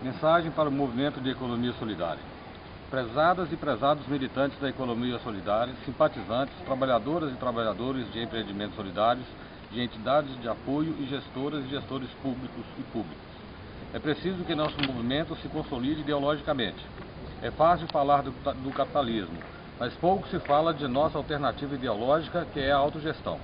Mensagem para o movimento de economia solidária. Prezadas e prezados militantes da economia solidária, simpatizantes, trabalhadoras e trabalhadores de empreendimentos solidários, de entidades de apoio e gestoras e gestores públicos e públicos. É preciso que nosso movimento se consolide ideologicamente. É fácil falar do, do capitalismo, mas pouco se fala de nossa alternativa ideológica, que é a autogestão.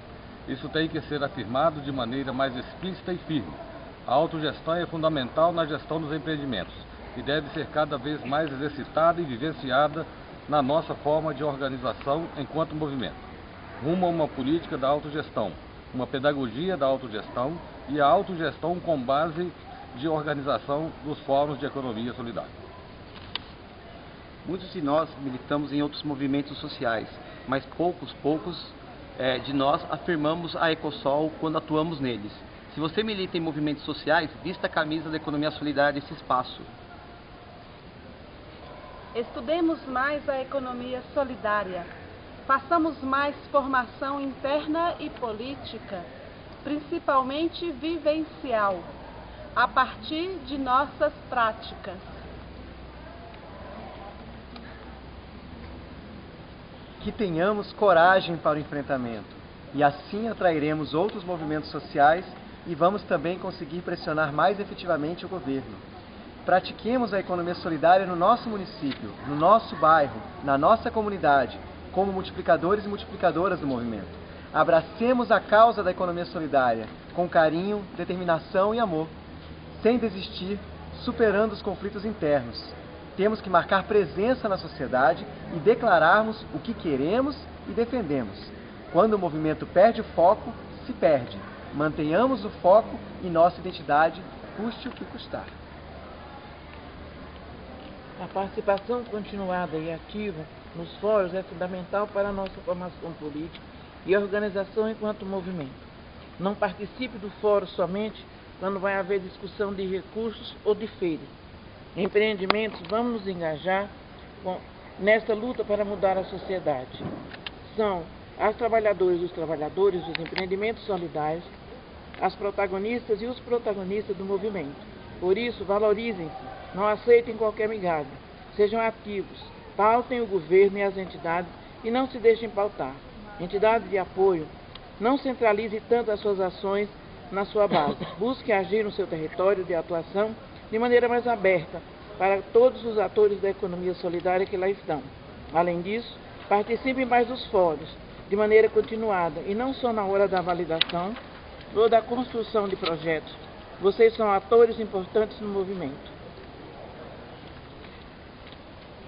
Isso tem que ser afirmado de maneira mais explícita e firme. A autogestão é fundamental na gestão dos empreendimentos e deve ser cada vez mais exercitada e vivenciada na nossa forma de organização enquanto movimento, rumo a uma política da autogestão, uma pedagogia da autogestão e a autogestão com base de organização dos fóruns de economia solidária. Muitos de nós militamos em outros movimentos sociais, mas poucos, poucos é, de nós afirmamos a Ecosol quando atuamos neles. Se você milita em movimentos sociais, vista a camisa da economia solidária desse espaço. Estudemos mais a economia solidária. Façamos mais formação interna e política, principalmente vivencial, a partir de nossas práticas. Que tenhamos coragem para o enfrentamento e assim atrairemos outros movimentos sociais e vamos também conseguir pressionar mais efetivamente o governo. Pratiquemos a economia solidária no nosso município, no nosso bairro, na nossa comunidade, como multiplicadores e multiplicadoras do movimento. Abracemos a causa da economia solidária com carinho, determinação e amor, sem desistir, superando os conflitos internos. Temos que marcar presença na sociedade e declararmos o que queremos e defendemos. Quando o movimento perde o foco, se perde. Mantenhamos o foco e nossa identidade, custe o que custar. A participação continuada e ativa nos fóruns é fundamental para a nossa formação política e organização enquanto movimento. Não participe do fórum somente quando vai haver discussão de recursos ou de feiras. Empreendimentos, vamos nos engajar com, nesta luta para mudar a sociedade. São as trabalhadoras os trabalhadores dos empreendimentos solidários, as protagonistas e os protagonistas do movimento. Por isso, valorizem-se, não aceitem qualquer migalha, sejam ativos, pautem o governo e as entidades e não se deixem pautar. Entidades de apoio, não centralize tanto as suas ações na sua base. Busque agir no seu território de atuação de maneira mais aberta para todos os atores da economia solidária que lá estão. Além disso, participe mais dos fóruns, de maneira continuada e não só na hora da validação ou da construção de projetos. Vocês são atores importantes no movimento.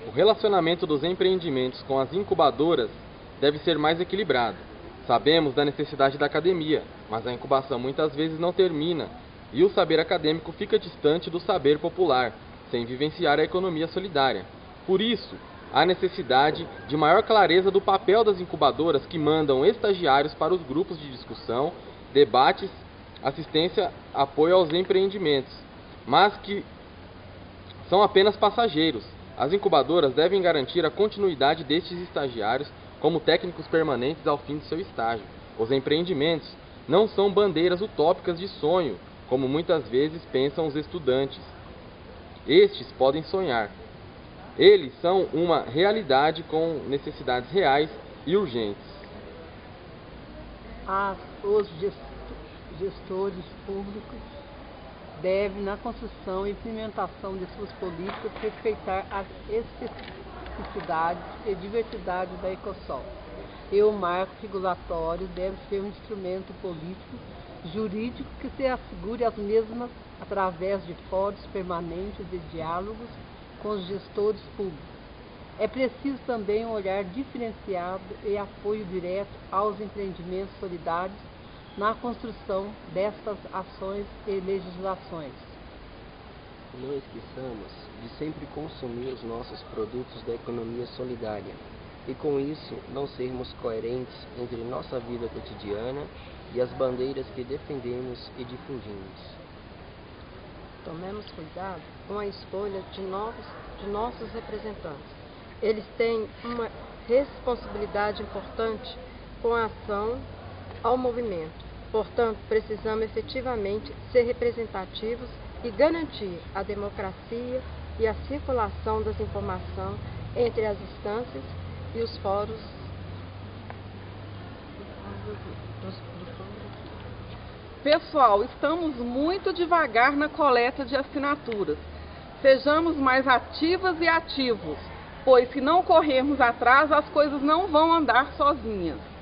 O relacionamento dos empreendimentos com as incubadoras deve ser mais equilibrado. Sabemos da necessidade da academia, mas a incubação muitas vezes não termina e o saber acadêmico fica distante do saber popular, sem vivenciar a economia solidária. Por isso, há necessidade de maior clareza do papel das incubadoras que mandam estagiários para os grupos de discussão, debates, assistência, apoio aos empreendimentos, mas que são apenas passageiros. As incubadoras devem garantir a continuidade destes estagiários como técnicos permanentes ao fim de seu estágio. Os empreendimentos não são bandeiras utópicas de sonho, como muitas vezes pensam os estudantes. Estes podem sonhar, eles são uma realidade com necessidades reais e urgentes. Os gestores públicos devem, na construção e implementação de suas políticas, respeitar as especificidades e diversidade da Ecosol. E o marco regulatório deve ser um instrumento político jurídico que se assegure as mesmas através de fóruns permanentes de diálogos com os gestores públicos. É preciso também um olhar diferenciado e apoio direto aos empreendimentos solidários na construção destas ações e legislações. Não esqueçamos de sempre consumir os nossos produtos da economia solidária e, com isso, não sermos coerentes entre nossa vida cotidiana e as bandeiras que defendemos e difundimos. Tomemos cuidado com a escolha de, novos, de nossos representantes. Eles têm uma responsabilidade importante com a ação ao movimento. Portanto, precisamos efetivamente ser representativos e garantir a democracia e a circulação das informações entre as instâncias e os fóruns Pessoal, estamos muito devagar na coleta de assinaturas. Sejamos mais ativas e ativos, pois se não corrermos atrás, as coisas não vão andar sozinhas.